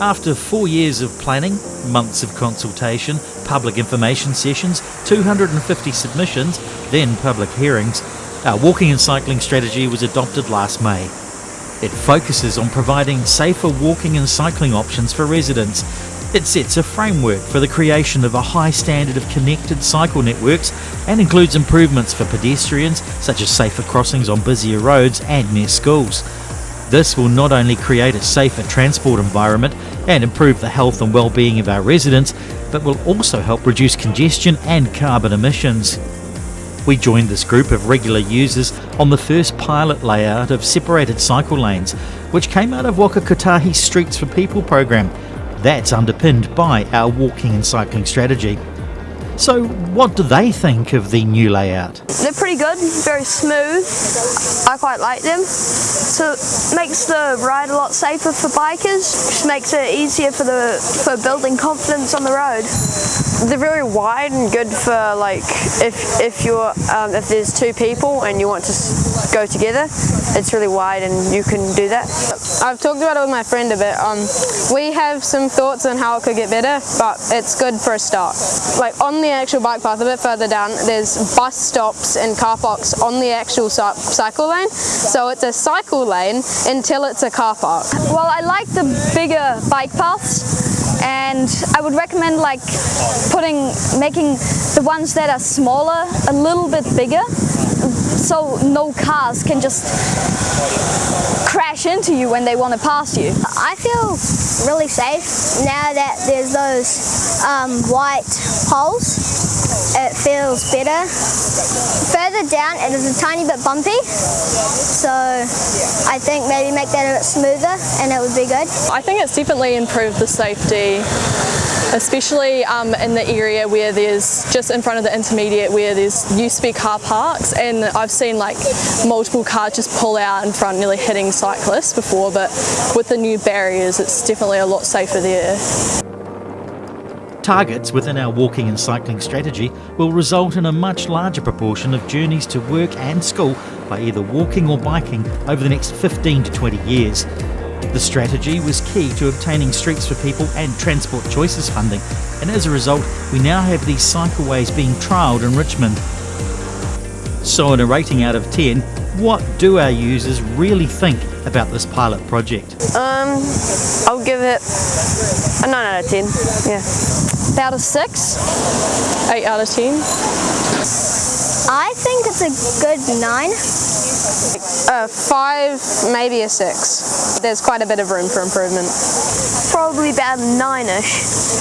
After four years of planning, months of consultation, public information sessions, 250 submissions, then public hearings, our walking and cycling strategy was adopted last May. It focuses on providing safer walking and cycling options for residents. It sets a framework for the creation of a high standard of connected cycle networks and includes improvements for pedestrians, such as safer crossings on busier roads and near schools. This will not only create a safer transport environment and improve the health and well-being of our residents, but will also help reduce congestion and carbon emissions. We joined this group of regular users on the first pilot layout of separated cycle lanes, which came out of Waka Kotahi's Streets for People program. That's underpinned by our walking and cycling strategy. So, what do they think of the new layout? They're pretty good, very smooth. I quite like them. So it makes the ride a lot safer for bikers, just makes it easier for the for building confidence on the road. They're very wide and good for like if if you're um, if there's two people and you want to go together, it's really wide and you can do that. I've talked about it with my friend a bit. Um, we have some thoughts on how it could get better, but it's good for a start. Like on the the actual bike path a bit further down, there's bus stops and car parks on the actual cycle lane. So it's a cycle lane until it's a car park. Well, I like the bigger bike paths and I would recommend like putting, making the ones that are smaller a little bit bigger so no cars can just crash into you when they want to pass you. I feel really safe now that there's those um, white poles. It feels better. Further down it is a tiny bit bumpy so I think maybe make that a bit smoother and it would be good. I think it's definitely improved the safety especially um, in the area where there's just in front of the intermediate where there's used to be car parks and I've seen like multiple cars just pull out in front nearly hitting cyclists before but with the new barriers it's definitely a lot safer there. Targets within our walking and cycling strategy will result in a much larger proportion of journeys to work and school by either walking or biking over the next 15 to 20 years. The strategy was key to obtaining Streets for People and Transport Choices funding, and as a result, we now have these cycleways being trialled in Richmond. So, in a rating out of 10, what do our users really think about this pilot project? Um, I'll give it a 9 out of 10, yeah. About a 6? 8 out of 10. I think it's a good 9. A 5, maybe a 6. There's quite a bit of room for improvement. Probably about 9ish.